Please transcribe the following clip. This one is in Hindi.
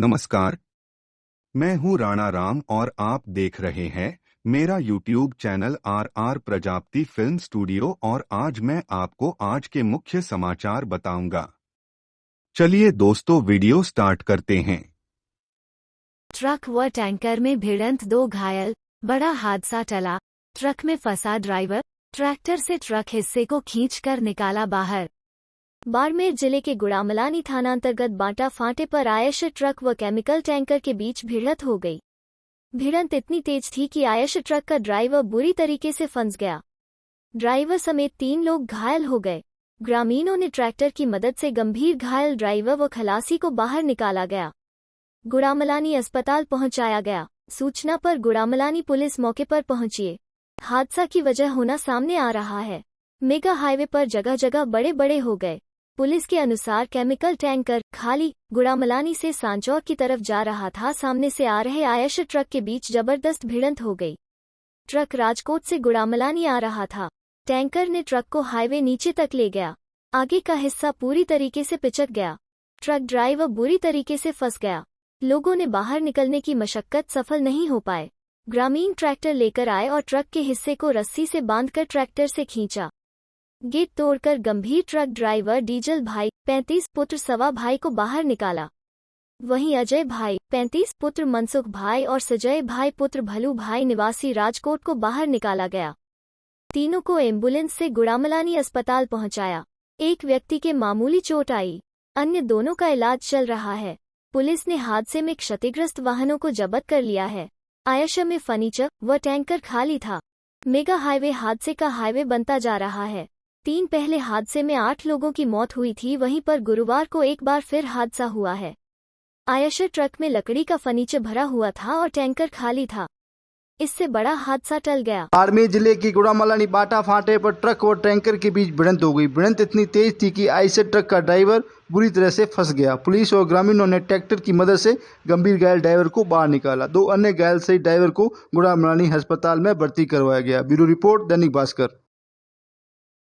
नमस्कार। मैं हूँ राणा राम और आप देख रहे हैं मेरा YouTube channel R R Prajapati film studio और आज मैं आपको आज के मुख्य समाचार बताऊँगा। चलिए दोस्तों, वीडियो स्टार्ट करते हैं। ट्रक व टैंकर में भिड़ंत दो घायल, बड़ा हादसा टला। ट्रक में फंसा ड्राइवर, ट्रैक्टर से ट्रक हिस्से को खींचकर निकाला बाहर। बाड़मेर ज़िले के गुड़ामलानी थानांतर्गत बांटा फांटे पर आयश ट्रक व केमिकल टैंकर के बीच भिड़ंत हो गई। भिड़ंत इतनी तेज थी कि आयश ट्रक का ड्राइवर बुरी तरीके से फंस गया। ड्राइवर समेत तीन लोग घायल हो गए। ग्रामीणों ने ट्रैक्टर की मदद से गंभीर घायल ड्राइवर व खलासी को बाहर निकाला गया। गुड़ामलानी अस्पताल पहुँचाया गया। सूचना पर गुड़ामलानी पुलिस मौके पर पहुँची। हादसा की वजह होना सामने आ रहा है। मेगा हाईवे पर जगह जगह बड़े बड़े हो गए। पुलिस के अनुसार केमिकल टैंकर खाली गुड़ामलानी से सांचौर की तरफ़ जा रहा था। सामने से आ रहे आयश ट्रक के बीच ज़बरदस्त भिड़ंत हो गई। ट्रक राजकोट से गुड़ामलानी आ रहा था। टैंकर ने ट्रक को हाईवे नीचे तक ले गया। आगे का हिस्सा पूरी तरीके से पिचक गया। ट्रक ड्राइवर बुरी तरीके से फंस गया। लोगों ने बाहर निकलने की मशक्कत सफल नहीं हो पाए। ग्रामीण ट्रैक्टर लेकर आए और ट्रक के हिस्से को रस्सी से बांधकर ट्रैक्टर से खींचा। गेट तोड़कर गंभीर ट्रक ड्राइवर डीजल भाई, पैंतीस पुत्र सवा भाई को बाहर निकाला। वहीं अजय भाई, पैंतीस पुत्र मनसुख भाई और सजय भाई पुत्र भलू भाई निवासी राजकोट को बाहर निकाला गया। तीनों को एंबुलेंस से गुड़ामलानी अस्पताल पहुँचाया। एक व्यक्ति के मामूली चोट आई। अन्य दोनों का इलाज चल रहा है। पुलिस ने हादसे में क्षतिग्रस्त वाहनों को जब्त कर लिया है। आयशा में फर्नीचर व टैंकर खाली था। मेगा हाईवे हादसे का हाईवे बनता जा रहा है। तीन पहले हादसे में आठ लोगों की मौत हुई थी, वहीं पर गुरुवार को एक बार फिर हादसा हुआ है। आयशर ट्रक में लकड़ी का फर्नीचर भरा हुआ था और टैंकर खाली था। इससे बड़ा हादसा टल गया। बाड़मेर ज़िले की गुड़ामलानी बाटा फाटे पर ट्रक और टैंकर के बीच भिड़ंत हो गई। भिड़ंत इतनी तेज थी कि आईसर ट्रक का ड्राइवर बुरी तरह से फंस गया। पुलिस और ग्रामीणों ने ट्रैक्टर की मदद से गंभीर घायल ड्राइवर को बाहर निकाला। दो अन्य घायल सहित ड्राइवर को गुड़ामलानी अस्पताल में भर्ती करवाया गया। Bureau report Dainik Bhaskar.